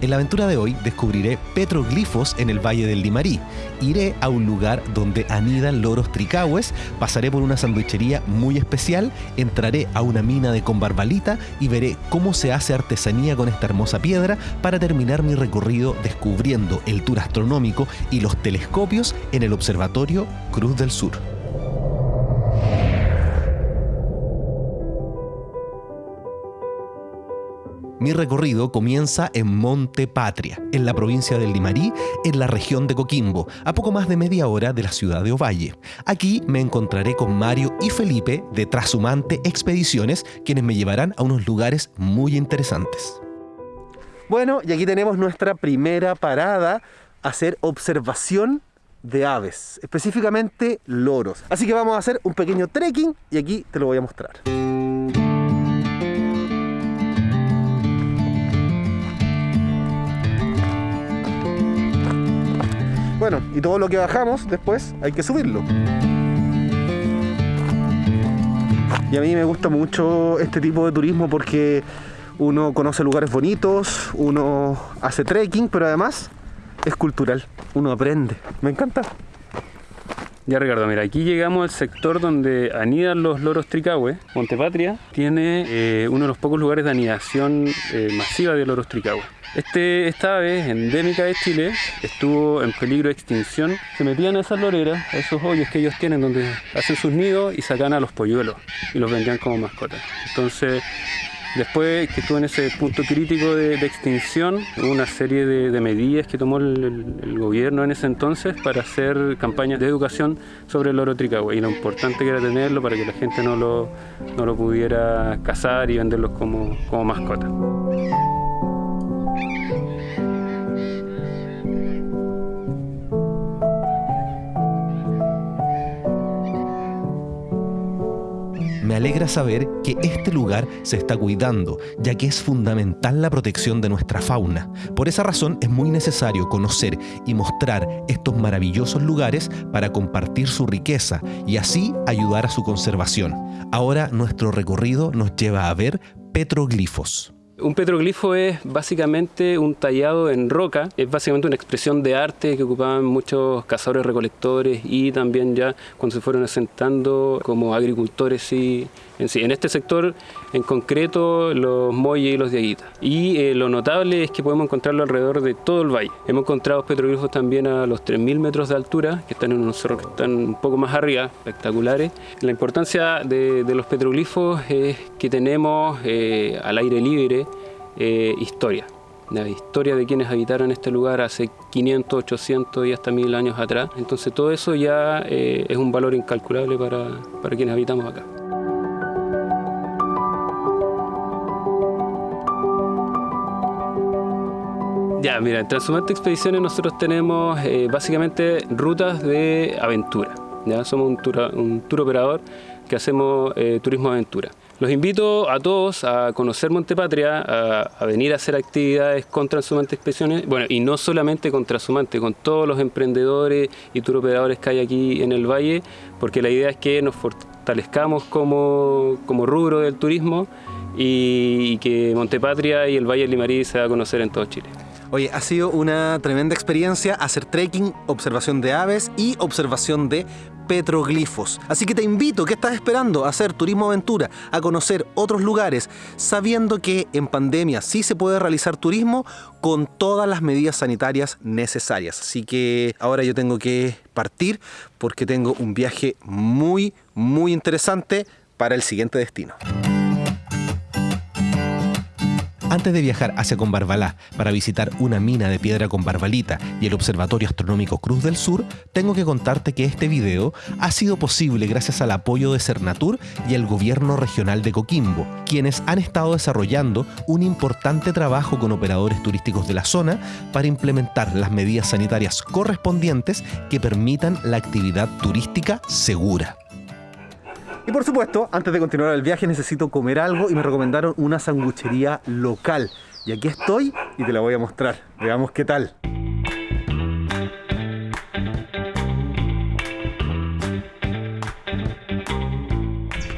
En la aventura de hoy descubriré petroglifos en el Valle del Limarí. Iré a un lugar donde anidan loros tricahues, pasaré por una sandwichería muy especial, entraré a una mina de combarbalita y veré cómo se hace artesanía con esta hermosa piedra para terminar mi recorrido descubriendo el tour astronómico y los telescopios en el Observatorio Cruz del Sur. Mi recorrido comienza en Monte Patria, en la provincia del Limarí, en la región de Coquimbo, a poco más de media hora de la ciudad de Ovalle. Aquí me encontraré con Mario y Felipe de Trasumante Expediciones, quienes me llevarán a unos lugares muy interesantes. Bueno, y aquí tenemos nuestra primera parada, hacer observación de aves, específicamente loros. Así que vamos a hacer un pequeño trekking y aquí te lo voy a mostrar. Bueno, y todo lo que bajamos después hay que subirlo. Y a mí me gusta mucho este tipo de turismo porque uno conoce lugares bonitos, uno hace trekking, pero además es cultural, uno aprende. Me encanta. Ya Ricardo, mira, aquí llegamos al sector donde anidan los loros tricahue. Montepatria tiene eh, uno de los pocos lugares de anidación eh, masiva de loros tricahue. Este, esta ave endémica de Chile estuvo en peligro de extinción. Se metían a esas loreras, a esos hoyos que ellos tienen donde hacen sus nidos y sacan a los polluelos y los vendían como mascotas. Entonces, después que estuvo en ese punto crítico de, extinción, hubo una serie de, medidas que tomó el, gobierno en ese entonces para hacer campañas de educación sobre el loro tricahue y lo importante que era tenerlo para que la gente no lo, no lo pudiera cazar y venderlos como, como mascotas. Alegra saber que este lugar se está cuidando, ya que es fundamental la protección de nuestra fauna. Por esa razón es muy necesario conocer y mostrar estos maravillosos lugares para compartir su riqueza y así ayudar a su conservación. Ahora nuestro recorrido nos lleva a ver petroglifos. Un petroglifo es básicamente un tallado en roca, es básicamente una expresión de arte que ocupaban muchos cazadores recolectores y también ya cuando se fueron asentando como agricultores y en este sector en concreto los Molle y los Diaguitas. Y eh, lo notable es que podemos encontrarlo alrededor de todo el valle. Hemos encontrado petroglifos también a los 3.000 metros de altura, que están en unos cerros que están un poco más arriba, espectaculares. La importancia de, los petroglifos es que tenemos eh, al aire libre eh, historia. La historia de quienes habitaron este lugar hace 500, 800 y hasta 1000 años atrás. Entonces todo eso ya es un valor incalculable para, para quienes habitamos acá. Ya, mira, en Transhumante Expediciones nosotros tenemos eh, básicamente rutas de aventura. ¿ya? Somos un tour, un tour operador que hacemos eh, turismo aventura. Los invito a todos a conocer Montepatria, a, venir a hacer actividades con Transhumante Expediciones, bueno, y no solamente con Transhumante, con todos los emprendedores y tour operadores que hay aquí en el valle, porque la idea es que nos fortalezcamos como, como rubro del turismo y, que Montepatria y el Valle Limarí se va a conocer en todo Chile. Oye, ha sido una tremenda experiencia hacer trekking, observación de aves y observación de petroglifos. Así que te invito, ¿qué estás esperando? A hacer turismo aventura, a conocer otros lugares, sabiendo que en pandemia sí se puede realizar turismo con todas las medidas sanitarias necesarias. Así que ahora yo tengo que partir porque tengo un viaje muy, muy interesante para el siguiente destino. Antes de viajar hacia Combarbalá para visitar una mina de piedra con barbalita y el Observatorio Astronómico Cruz del Sur, tengo que contarte que este video ha sido posible gracias al apoyo de Cernatur y el Gobierno Regional de Coquimbo, quienes han estado desarrollando un importante trabajo con operadores turísticos de la zona para implementar las medidas sanitarias correspondientes que permitan la actividad turística segura. Y por supuesto, antes de continuar el viaje necesito comer algo y me recomendaron una sanguchería local. Y aquí estoy y te la voy a mostrar. Veamos qué tal.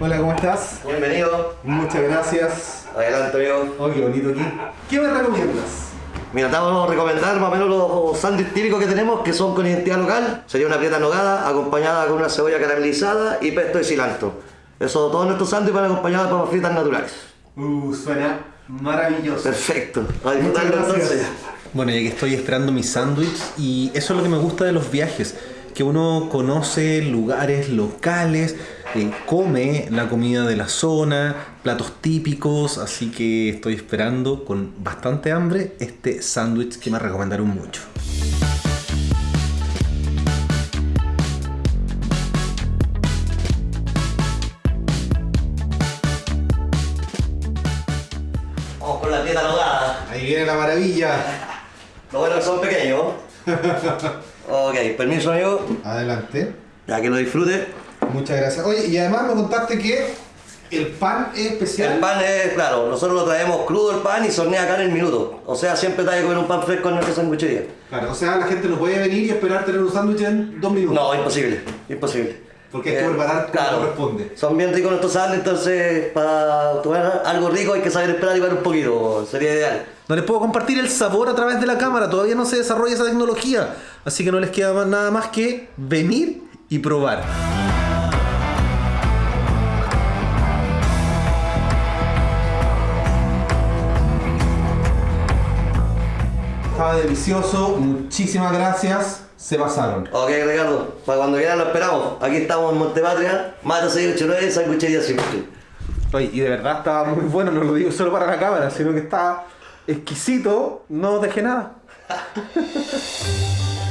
Hola, ¿cómo estás? Bienvenido. Muchas gracias. Adelante, amigo. Oh, qué bonito aquí. ¿Qué me recomiendas? Mira, te vamos a recomendar más o menos los sándwiches típicos que tenemos, que son con identidad local. Sería una prieta nogada acompañada con una cebolla caramelizada y pesto de cilantro. Eso, todos nuestros sándwiches van acompañados de papas fritas naturales. Uh, suena maravilloso. Perfecto. A disfrutarlo entonces. Bueno, ya que estoy esperando mi sándwich y eso es lo que me gusta de los viajes, que uno conoce lugares locales, eh, come la comida de la zona, platos típicos, así que estoy esperando con bastante hambre este sándwich que me recomendaron mucho. Vamos con la prieta nogada. Ahí viene la maravilla. Lo bueno es que son pequeños. ok, permiso amigo. Adelante. Ya que lo disfrute. Muchas gracias. Oye, y además me contaste que el pan es especial. El pan es, claro, nosotros lo traemos crudo el pan y se hornea acá en el minuto. O sea, siempre te hay que comer un pan fresco en nuestra sanguchería. Claro, o sea, la gente no puede venir y esperar tener un sándwich en dos minutos. No, imposible, imposible. Porque hay que preparar como corresponde. Son bien ricos nuestros sándwiches, entonces para tomar algo rico hay que saber esperar igual un poquito, sería ideal. No les puedo compartir el sabor a través de la cámara, todavía no se desarrolla esa tecnología. Así que no les queda más- nada más que venir y probar. Estaba delicioso, muchísimas gracias, se pasaron. Ok, Ricardo, para cuando quieran lo esperamos. Aquí estamos en Montepatria, Mata 689, sanguchería simple. Oye, y de verdad estaba muy bueno, no lo digo solo para la cámara, sino que estaba exquisito, no dejé nada.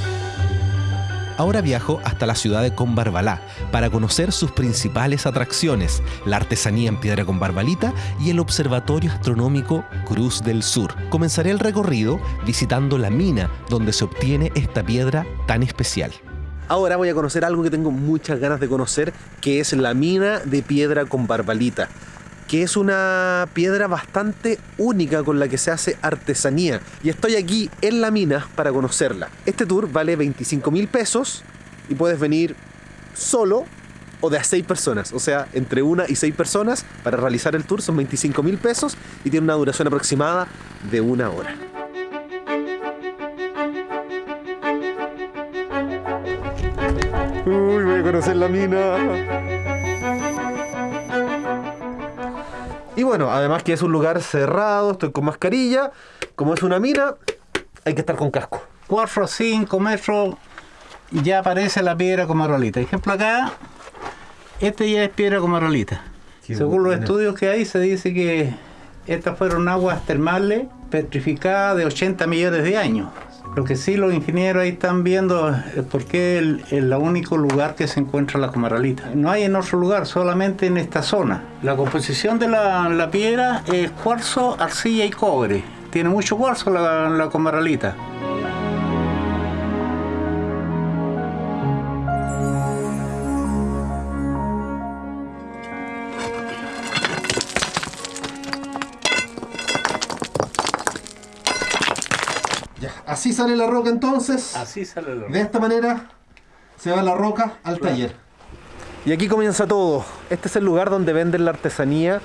Ahora viajo hasta la ciudad de Combarbalá para conocer sus principales atracciones, la artesanía en piedra con barbalita y el Observatorio Astronómico Cruz del Sur. Comenzaré el recorrido visitando la mina donde se obtiene esta piedra tan especial. Ahora voy a conocer algo que tengo muchas ganas de conocer, que es la mina de piedra con barbalita que es una piedra bastante única con la que se hace artesanía. Y estoy aquí en la mina para conocerla. Este tour vale 25 mil pesos y puedes venir solo o de a 6 personas. O sea, entre una y 6 personas para realizar el tour son 25 mil pesos y tiene una duración aproximada de una hora. Uy, voy a conocer la mina. Y bueno, además que es un lugar cerrado, estoy con mascarilla. Como es una mina, hay que estar con casco. 4 o 5 metros ya aparece la piedra comarolita. Ejemplo acá, este ya es piedra comarolita. Qué Según los estudios que hay, se dice que estas fueron aguas termales petrificadas de 80 millones de años. Lo que sí los ingenieros ahí están viendo por qué el- el único lugar que se encuentra la comarolita. No hay en otro lugar, solamente en esta zona. La composición de la, piedra es cuarzo, arcilla y cobre. Tiene mucho cuarzo la, comarolita. Así sale la roca entonces. Así sale la De esta manera se va la roca al taller. Y aquí comienza todo. Este es el lugar donde venden la artesanía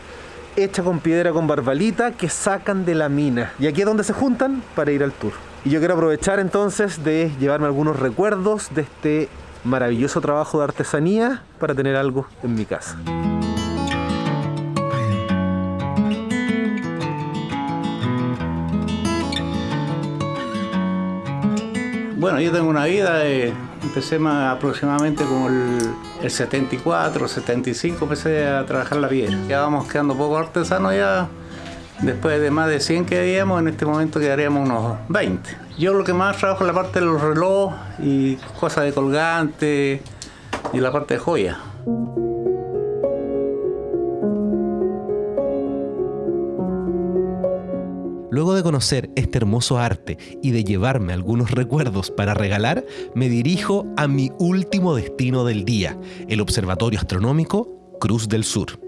hecha con piedra con barbalita que sacan de la mina. Y aquí es donde se juntan para ir al tour. Y yo quiero aprovechar entonces de llevarme algunos recuerdos de este maravilloso trabajo de artesanía para tener algo en mi casa. Bueno, yo tengo una vida, eh, empecé más aproximadamente como el, el 74, 75, empecé a trabajar la piedra. Ya vamos quedando poco artesanos ya, después de más de 100 que habíamos, en este momento quedaríamos unos 20. Yo lo que más trabajo es la parte de los relojes y cosas de colgante y la parte de joya. Luego de conocer este hermoso arte y de llevarme algunos recuerdos para regalar, me dirijo a mi último destino del día, el Observatorio Astronómico Cruz del Sur.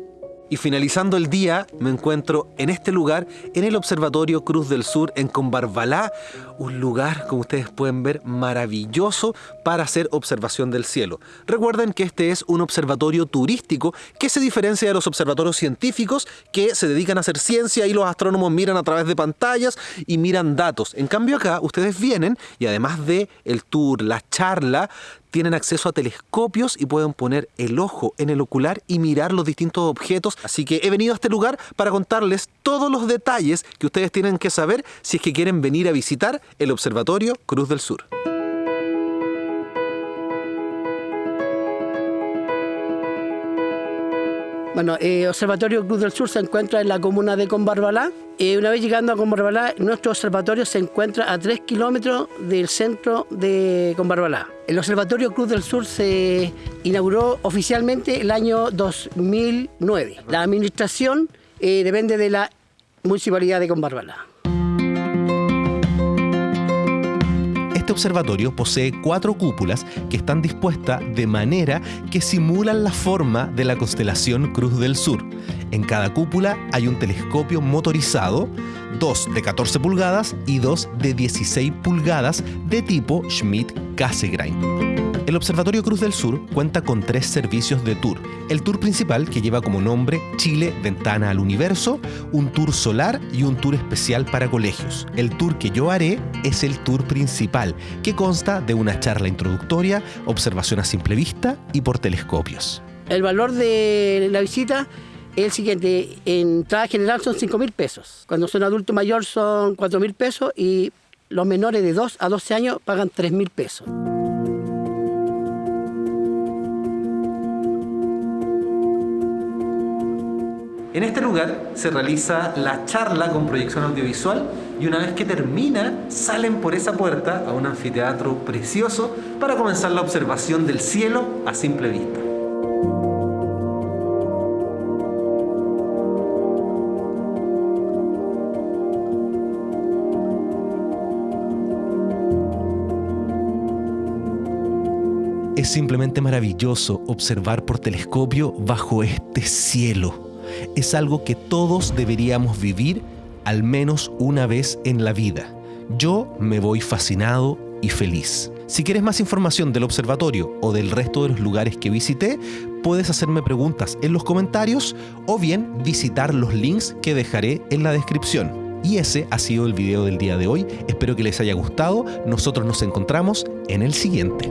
Y finalizando el día, me encuentro en este lugar, en el Observatorio Cruz del Sur, en Combarbalá, un lugar, como ustedes pueden ver, maravilloso para hacer observación del cielo. Recuerden que este es un observatorio turístico que se diferencia de los observatorios científicos que se dedican a hacer ciencia y los astrónomos miran a través de pantallas y miran datos. En cambio acá, ustedes vienen y además de el tour, la charla, tienen acceso a telescopios y pueden poner el ojo en el ocular y mirar los distintos objetos. Así que he venido a este lugar para contarles todos los detalles que ustedes tienen que saber si es que quieren venir a visitar el Observatorio Cruz del Sur. Bueno, eh, Observatorio Cruz del Sur se encuentra en la comuna de Combarbalá. Eh, una vez llegando a Combarbalá, nuestro observatorio se encuentra a 3 kilómetros del centro de Combarbalá. El Observatorio Cruz del Sur se inauguró oficialmente el año 2009. La administración eh, depende de la Municipalidad de Combarbalá. Observatorio posee cuatro cúpulas que están dispuestas de manera que simulan la forma de la constelación Cruz del Sur. En cada cúpula hay un telescopio motorizado, dos de 14 pulgadas y dos de 16 pulgadas de tipo Schmidt-Cassegrain. El Observatorio Cruz del Sur cuenta con tres servicios de tour. El tour principal, que lleva como nombre Chile Ventana al Universo, un tour solar y un tour especial para colegios. El tour que yo haré es el tour principal, que consta de una charla introductoria, observación a simple vista y por telescopios. El valor de la visita es el siguiente, en entrada general son 5 mil pesos, cuando son adulto mayor son 4 mil pesos y los menores de 2 a 12 años pagan 3 mil pesos. En este lugar se realiza la charla con proyección audiovisual y una vez que termina salen por esa puerta a un anfiteatro precioso para comenzar la observación del cielo a simple vista. Es simplemente maravilloso observar por telescopio bajo este cielo es algo que todos deberíamos vivir al menos una vez en la vida. Yo me voy fascinado y feliz. Si quieres más información del observatorio o del resto de los lugares que visité, puedes hacerme preguntas en los comentarios o bien visitar los links que dejaré en la descripción. Y ese ha sido el video del día de hoy. Espero que les haya gustado. Nosotros nos encontramos en el siguiente.